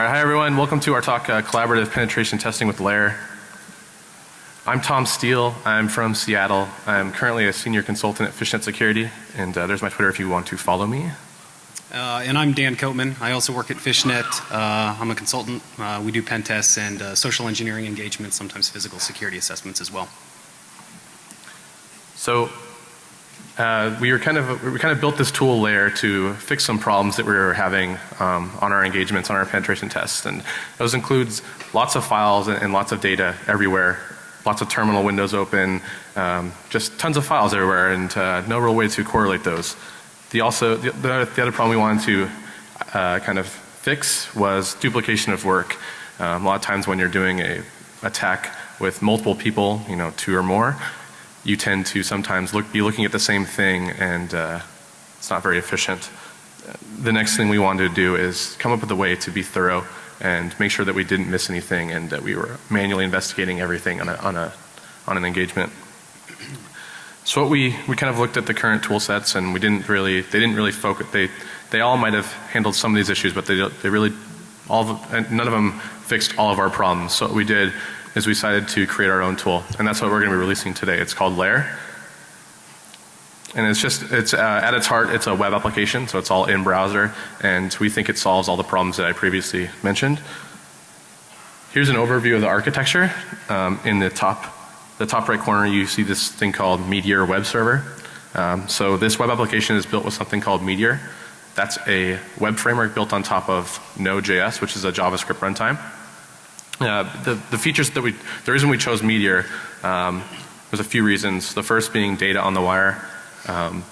All right, hi everyone. Welcome to our talk, uh, Collaborative Penetration Testing with Lair. I'm Tom Steele. I'm from Seattle. I'm currently a senior consultant at Fishnet Security, and uh, there's my Twitter if you want to follow me. Uh, and I'm Dan Kottmann. I also work at Fishnet. Uh, I'm a consultant. Uh, we do pen tests and uh, social engineering engagements, sometimes physical security assessments as well. So uh, we were kind of we kind of built this tool Lair to fix some problems that we were having um, on our engagements on our penetration tests. And those includes lots of files and, and lots of data everywhere. Lots of terminal windows open um, just tons of files everywhere and uh, no real way to correlate those. The also the, the, other problem we wanted to uh, kind of fix was duplication of work. Um, a lot of times when you're doing a attack with multiple people you know two or more you tend to sometimes look, be looking at the same thing and uh, it's not very efficient. The next thing we wanted to do is come up with a way to be thorough and make sure that we didn't miss anything and that we were manually investigating everything on a, on a, on an engagement. So what we, we kind of looked at the current tool sets and we didn't really, they didn't really focus, they, they all might have handled some of these issues but they, they really, all of, none of them fixed all of our problems. So what we did is we decided to create our own tool and that's what we're going to be releasing today. It's called Lair. And it's just, it's uh, at its heart it's a web application so it's all in browser and we think it solves all the problems that I previously mentioned. Here's an overview of the architecture. Um, in the top, the top right corner you see this thing called Meteor Web Server. Um, so this web application is built with something called Meteor. That's a web framework built on top of Node.js which is a JavaScript runtime. Uh, the, the features that we, the reason we chose Meteor, um, there's a few reasons. The first being data on the wire. Um,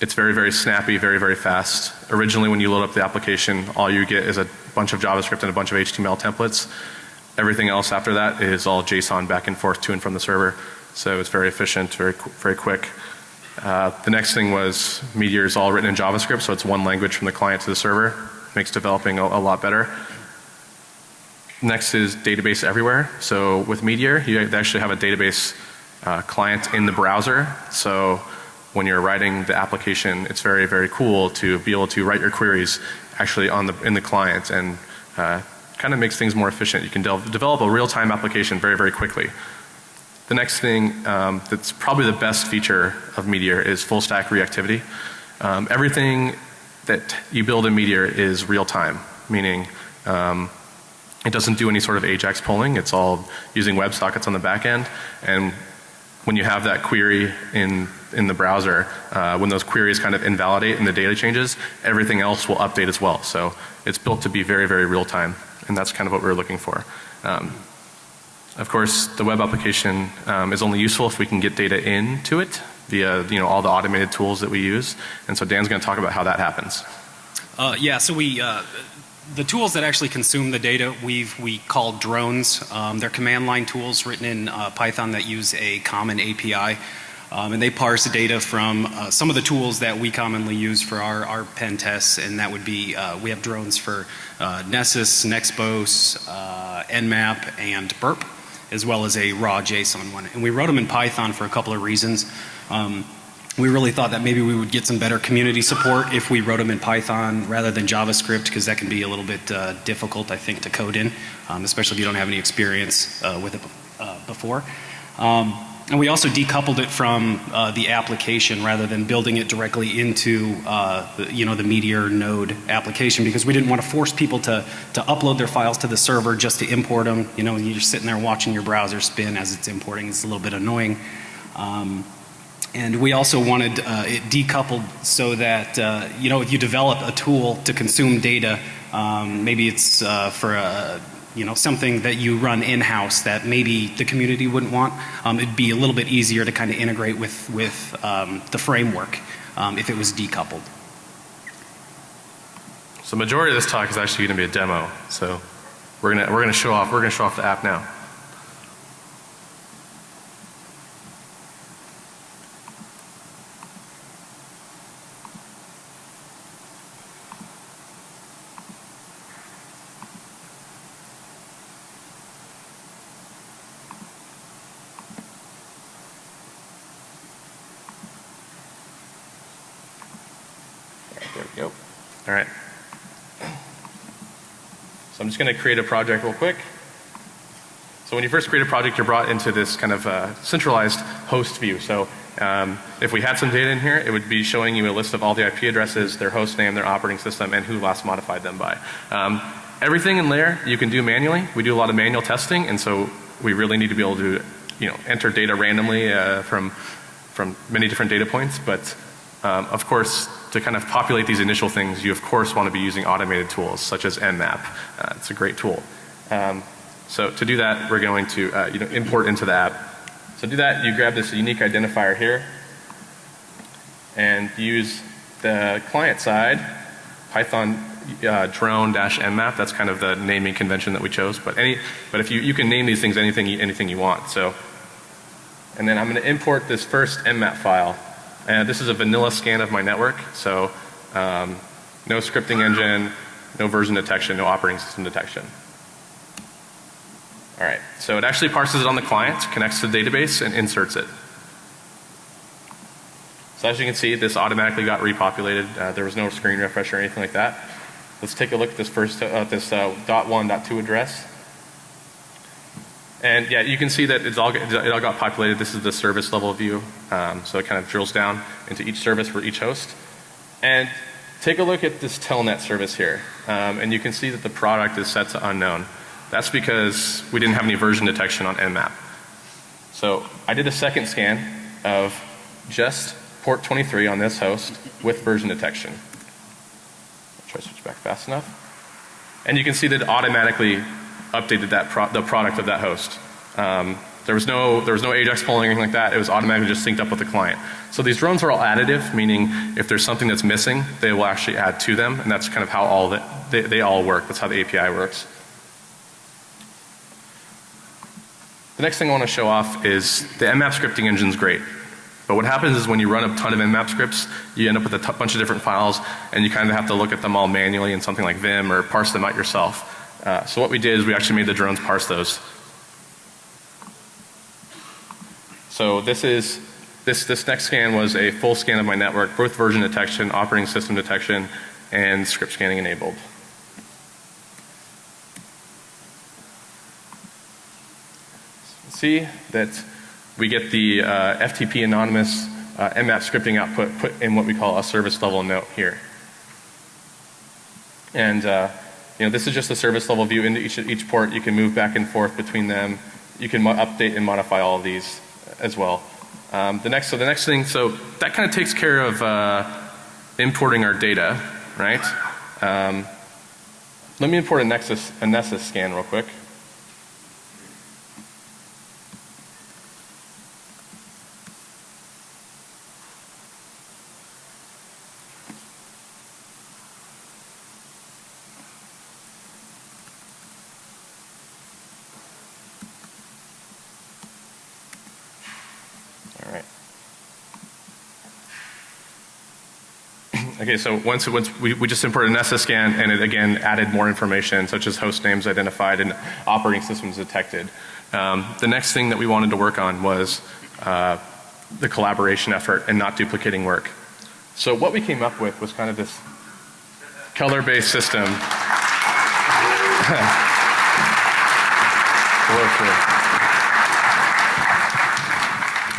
it's very, very snappy, very, very fast. Originally when you load up the application, all you get is a bunch of JavaScript and a bunch of HTML templates. Everything else after that is all JSON back and forth to and from the server. So it's very efficient, very, very quick. Uh, the next thing was Meteor is all written in JavaScript, so it's one language from the client to the server. Makes developing a, a lot better. Next is database everywhere. So with Meteor you actually have a database uh, client in the browser. So when you're writing the application it's very very cool to be able to write your queries actually on the in the client and uh, kind of makes things more efficient. You can de develop a real time application very very quickly. The next thing um, that's probably the best feature of Meteor is full stack reactivity. Um, everything that you build in Meteor is real time meaning um, it doesn't do any sort of AJAX polling. It's all using WebSockets on the back end. And when you have that query in, in the browser, uh, when those queries kind of invalidate and the data changes, everything else will update as well. So it's built to be very, very real time. And that's kind of what we are looking for. Um, of course, the web application um, is only useful if we can get data into it via you know all the automated tools that we use. And so Dan's going to talk about how that happens. Uh, yeah, so we uh, the tools that actually consume the data we've we call drones. Um, they're command line tools written in uh, Python that use a common API. Um, and they parse data from uh, some of the tools that we commonly use for our, our pen tests and that would be uh, we have drones for uh, Nessus, Nexpose, uh, Nmap and Burp as well as a raw JSON one. And we wrote them in Python for a couple of reasons. Um, we really thought that maybe we would get some better community support if we wrote them in Python rather than JavaScript because that can be a little bit uh, difficult I think to code in, um, especially if you don't have any experience uh, with it uh, before. Um, and we also decoupled it from uh, the application rather than building it directly into uh, the, you know the Meteor node application because we didn't want to force people to to upload their files to the server just to import them. You know, you're sitting there watching your browser spin as it's importing. It's a little bit annoying. Um, and we also wanted uh, it decoupled so that uh, you know if you develop a tool to consume data, um, maybe it's uh, for a you know something that you run in house that maybe the community wouldn't want. Um, it'd be a little bit easier to kind of integrate with with um, the framework um, if it was decoupled. So majority of this talk is actually going to be a demo. So we're gonna we're gonna show off we're gonna show off the app now. Alright. So I'm just going to create a project real quick. So when you first create a project you're brought into this kind of uh, centralized host view. So um, if we had some data in here it would be showing you a list of all the IP addresses, their host name, their operating system and who last modified them by. Um, everything in Lair you can do manually. We do a lot of manual testing and so we really need to be able to you know enter data randomly uh, from from many different data points but um, of course to kind of populate these initial things, you of course want to be using automated tools such as Nmap. Uh, it's a great tool. Um, so to do that, we're going to uh, you know, import into the app. So to do that, you grab this unique identifier here and use the client side Python uh, drone dash nmap. That's kind of the naming convention that we chose. But any, but if you you can name these things anything anything you want. So, and then I'm going to import this first nmap file. And this is a vanilla scan of my network. So, um, no scripting engine, no version detection, no operating system detection. All right. So it actually parses it on the client, connects to the database, and inserts it. So as you can see, this automatically got repopulated. Uh, there was no screen refresh or anything like that. Let's take a look at this first, uh, this uh, dot one, dot two address. And yeah, you can see that it's all, it all got populated. This is the service level view. Um, so it kind of drills down into each service for each host. And take a look at this telnet service here. Um, and you can see that the product is set to unknown. That's because we didn't have any version detection on Nmap. So I did a second scan of just port 23 on this host with version detection. I'll try to switch back fast enough. And you can see that it automatically updated that pro the product of that host. Um, there was no there was no Ajax polling or anything like that. It was automatically just synced up with the client. So these drones are all additive, meaning if there's something that's missing, they will actually add to them, and that's kind of how all the, they, they all work. That's how the API works. The next thing I want to show off is the Nmap scripting engine is great. But what happens is when you run a ton of Nmap scripts, you end up with a bunch of different files and you kind of have to look at them all manually in something like Vim or parse them out yourself. Uh, so what we did is we actually made the drones parse those. So this is, this, this next scan was a full scan of my network, both version detection, operating system detection, and script scanning enabled. See that we get the uh, FTP anonymous uh, Nmap scripting output put in what we call a service level note here. And uh, you know, this is just a service level view into each, each port. You can move back and forth between them. You can update and modify all of these as well. Um, the next, so the next thing, so that kind of takes care of uh, importing our data, right? Um, let me import a Nexus, a Nessus scan real quick. Okay, so once, once we, we just imported an scan and it again added more information such as host names identified and operating systems detected. Um, the next thing that we wanted to work on was uh, the collaboration effort and not duplicating work. So what we came up with was kind of this color based system.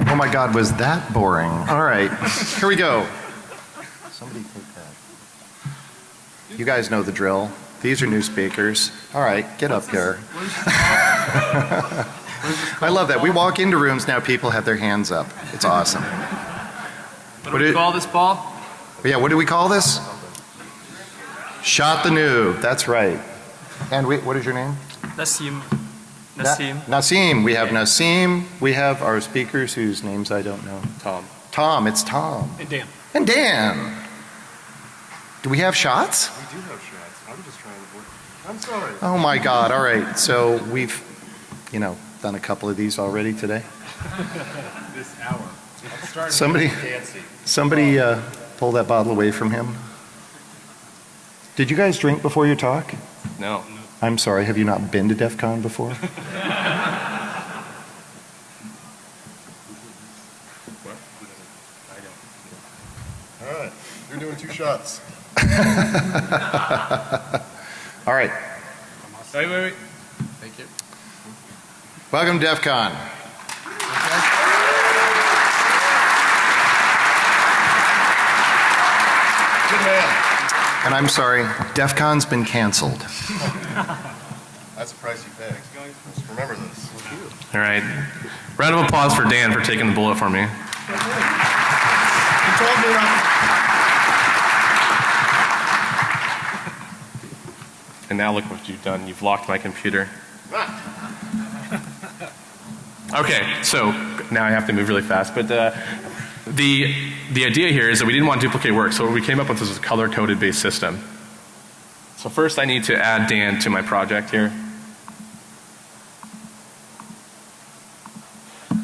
Oh my God, was that boring? All right, here we go. Somebody take that. You guys know the drill. These are new speakers. All right, get up here. I love that. We walk into rooms now, people have their hands up. It's awesome. What do we call this ball? Yeah, what do we call this? Shot the noob. That's right. And we, what is your name? Nassim. Na- Nassim. Nassim. We have Nassim. We have our speakers whose names I don't know. Tom. Tom. It's Tom. And Dan. And Dan. Do we have shots? We do have shots. I'm just trying to work. I'm sorry. Oh my God. All right. So we've, you know, done a couple of these already today. This hour. I'm starting Somebody- to get fancy. Somebody uh, pull that bottle away from him. Did you guys drink before your talk? No. I'm sorry. Have you not been to DEF CON before? All right. You're doing two shots. All right. Wait, wait, wait. Thank you. Welcome to DEF CON. Good man. And I'm sorry, DEF CON's been canceled. That's the price you pay. Just remember this. All right. Round of applause for Dan for taking the bullet for me. You told me not And now look what you've done. You've locked my computer. Okay, so now I have to move really fast. But uh, the the idea here is that we didn't want to duplicate work, so what we came up with was a color coded based system. So first, I need to add Dan to my project here.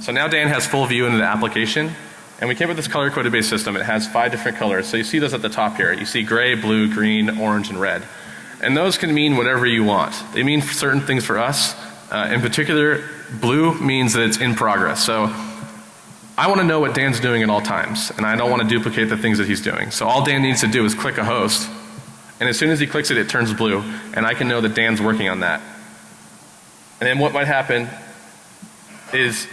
So now Dan has full view into the application. And we came up with this color coded based system. It has five different colors. So you see those at the top here. You see gray, blue, green, orange, and red. And those can mean whatever you want. They mean certain things for us. Uh, in particular, blue means that it's in progress. So I want to know what Dan's doing at all times. And I don't want to duplicate the things that he's doing. So all Dan needs to do is click a host. And as soon as he clicks it, it turns blue. And I can know that Dan's working on that. And then what might happen is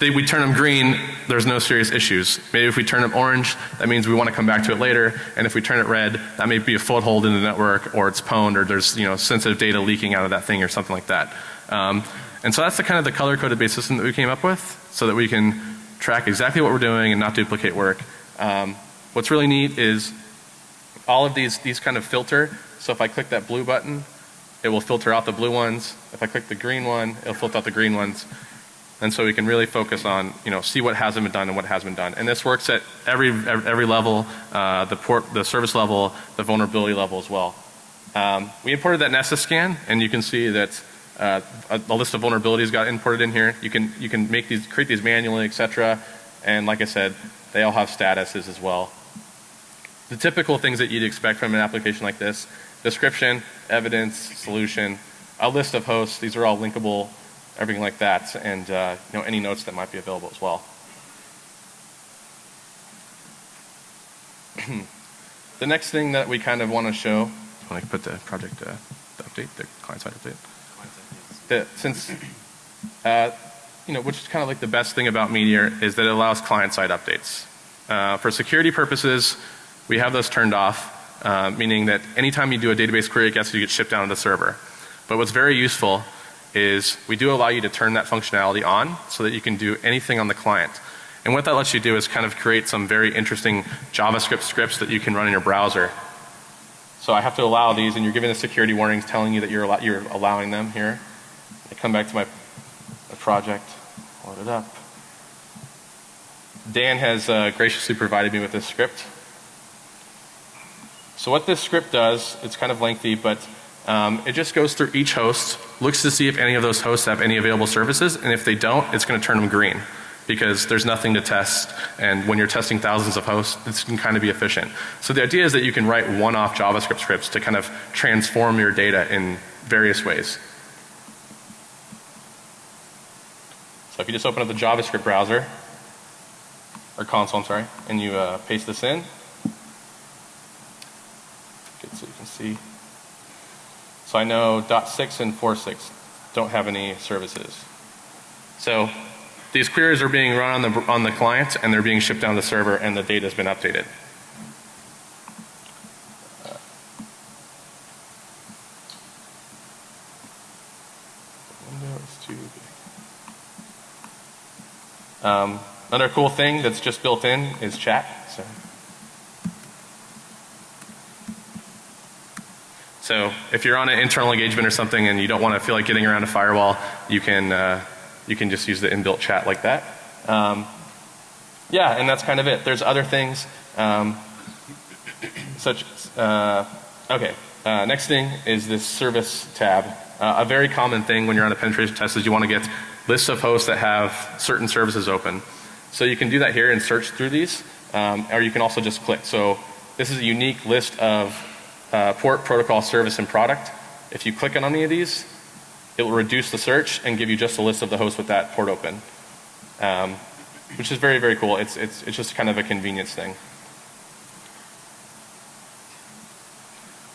they, we turn them green, there's no serious issues. Maybe if we turn them orange, that means we want to come back to it later. And if we turn it red, that may be a foothold in the network or it's pwned or there's, you know, sensitive data leaking out of that thing or something like that. Um, and so that's the kind of the color coded based system that we came up with so that we can track exactly what we're doing and not duplicate work. Um, what's really neat is all of these, these kind of filter. So if I click that blue button, it will filter out the blue ones. If I click the green one, it'll filter out the green ones. And so we can really focus on, you know, see what hasn't been done and what has been done. And this works at every, every level, uh, the port, the service level, the vulnerability level as well. Um, we imported that Nessus scan and you can see that uh, a, a list of vulnerabilities got imported in here. You can, you can make these, create these manually, et cetera. And like I said, they all have statuses as well. The typical things that you'd expect from an application like this, description, evidence, solution, a list of hosts, these are all linkable, everything like that, and uh, you know, any notes that might be available as well. the next thing that we kind of want to show, I put the project uh, the update, the client side update, since, uh, you know, which is kind of like the best thing about Meteor is that it allows client side updates. Uh, for security purposes, we have those turned off, uh, meaning that anytime you do a database query, it gets you get shipped down to the server. But what's very useful is we do allow you to turn that functionality on so that you can do anything on the client. And what that lets you do is kind of create some very interesting JavaScript scripts that you can run in your browser. So I have to allow these and you're given the security warnings telling you that you're, you're allowing them here. I come back to my, my project, load it up. Dan has uh, graciously provided me with this script. So what this script does, it's kind of lengthy, but um, it just goes through each host, looks to see if any of those hosts have any available services, and if they don't, it's going to turn them green because there's nothing to test and when you're testing thousands of hosts, this can kind of be efficient. So the idea is that you can write one-off JavaScript scripts to kind of transform your data in various ways. So if you just open up the JavaScript browser, or console, I'm sorry, and you uh, paste this in, good so you can see. So I know .6 and 4.6 don't have any services. So these queries are being run on the, on the client and they're being shipped down the server and the data has been updated. Um, another cool thing that's just built in is chat. So, so if you're on an internal engagement or something and you don't want to feel like getting around a firewall, you can uh, you can just use the inbuilt chat like that. Um, yeah, and that's kind of it. There's other things, um, such uh, okay. Uh, next thing is this service tab. Uh, a very common thing when you're on a penetration test is you want to get lists of hosts that have certain services open. So you can do that here and search through these, um, or you can also just click. So this is a unique list of uh, port, protocol, service, and product. If you click on any of these, it will reduce the search and give you just a list of the hosts with that port open, um, which is very, very cool. It's, it's, it's just kind of a convenience thing.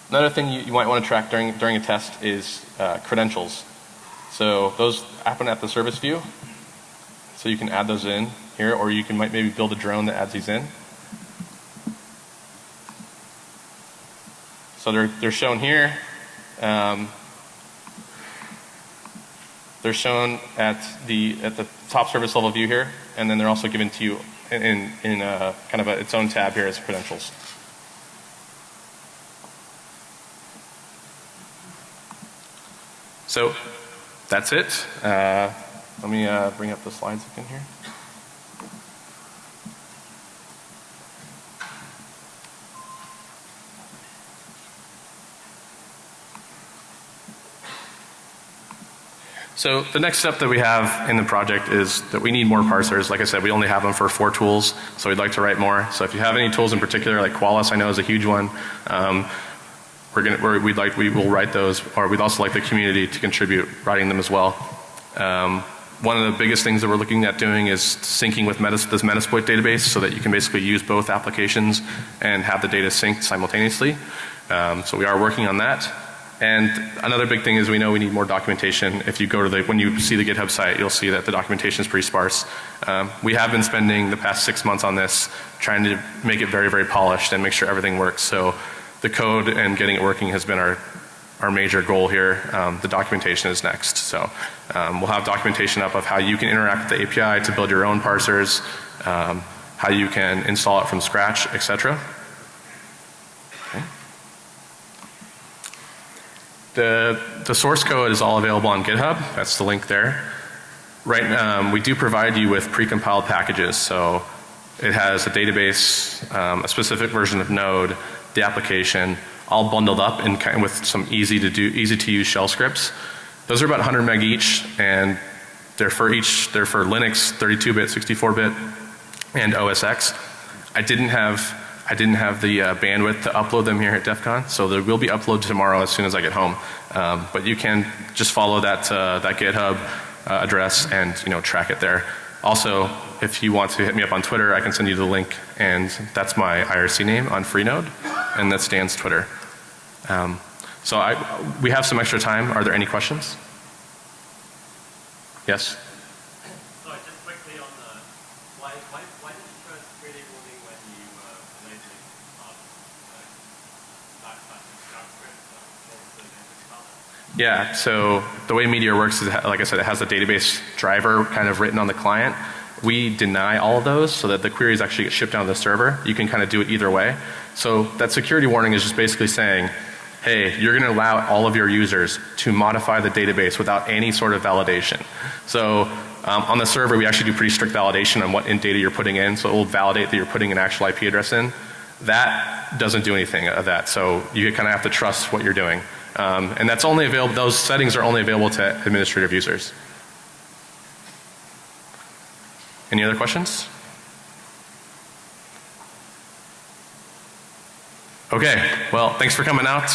Another thing you, you might want to track during, during a test is uh, credentials. So those happen at the service view. So you can add those in here, or you can might maybe build a drone that adds these in. So they're, they're shown here. Um, they're shown at the, at the top service level view here, and then they're also given to you in, in, a, kind of a, its own tab here as credentials. So that's it. Uh, let me uh, bring up the slides again here. So the next step that we have in the project is that we need more parsers. Like I said, we only have them for four tools, so we'd like to write more. So if you have any tools in particular, like Qualys I know is a huge one, um, we're gonna, we're, we'd like, we will write those, or we'd also like the community to contribute writing them as well. Um, one of the biggest things that we're looking at doing is syncing with this Metasploit database so that you can basically use both applications and have the data synced simultaneously. Um, so we are working on that. And another big thing is we know we need more documentation. If you go to the, when you see the GitHub site, you'll see that the documentation is pretty sparse. Um, we have been spending the past six months on this, trying to make it very, very polished and make sure everything works. So the code and getting it working has been our, our major goal here. Um, the documentation is next. So um, we'll have documentation up of how you can interact with the API to build your own parsers, um, how you can install it from scratch, etc. The, the source code is all available on GitHub. That's the link there. Right, um, we do provide you with precompiled packages. So it has a database, um, a specific version of Node, the application, all bundled up in kind with some easy to do, easy to use shell scripts. Those are about 100 meg each, and they're for each, they're for Linux, 32 bit, 64 bit, and OS X. I didn't have I didn't have the uh, bandwidth to upload them here at DEF CON, so there will be upload tomorrow as soon as I get home. Um, but you can just follow that, uh, that GitHub uh, address and you know track it there. Also, if you want to hit me up on Twitter, I can send you the link and that's my IRC name on Freenode and that's Dan's Twitter. Um, so I, we have some extra time. Are there any questions? Yes? Sorry, just quickly on the, why, why, why did you first create a warning when you uh, enabling um, uh, backslash JavaScript? Uh, what was the message about that? Yeah, so the way Meteor works is, like I said, it has a database driver kind of written on the client. We deny all of those so that the queries actually get shipped down to the server. You can kind of do it either way. So that security warning is just basically saying, hey, you're going to allow all of your users to modify the database without any sort of validation. So um, on the server we actually do pretty strict validation on what in data you're putting in. So it will validate that you're putting an actual IP address in. That doesn't do anything of that. So you kind of have to trust what you're doing. Um, and that's only available, those settings are only available to administrative users. Any other questions? Okay, well, thanks for coming out.